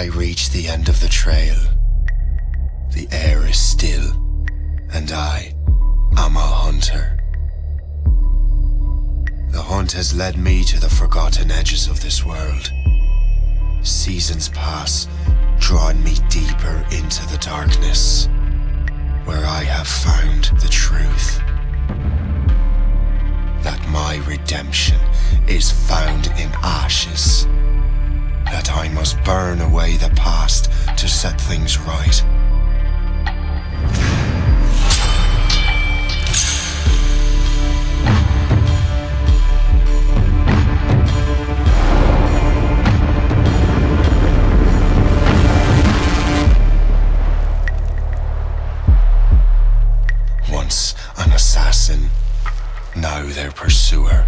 I reach the end of the trail, the air is still, and I am a hunter. The hunt has led me to the forgotten edges of this world. Seasons pass, drawing me deeper into the darkness, where I have found the truth. That my redemption is found in ashes. That I must burn away now their pursuer.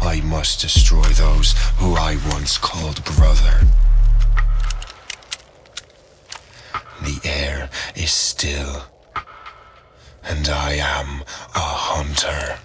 I must destroy those who I once called brother. The air is still, and I am a hunter.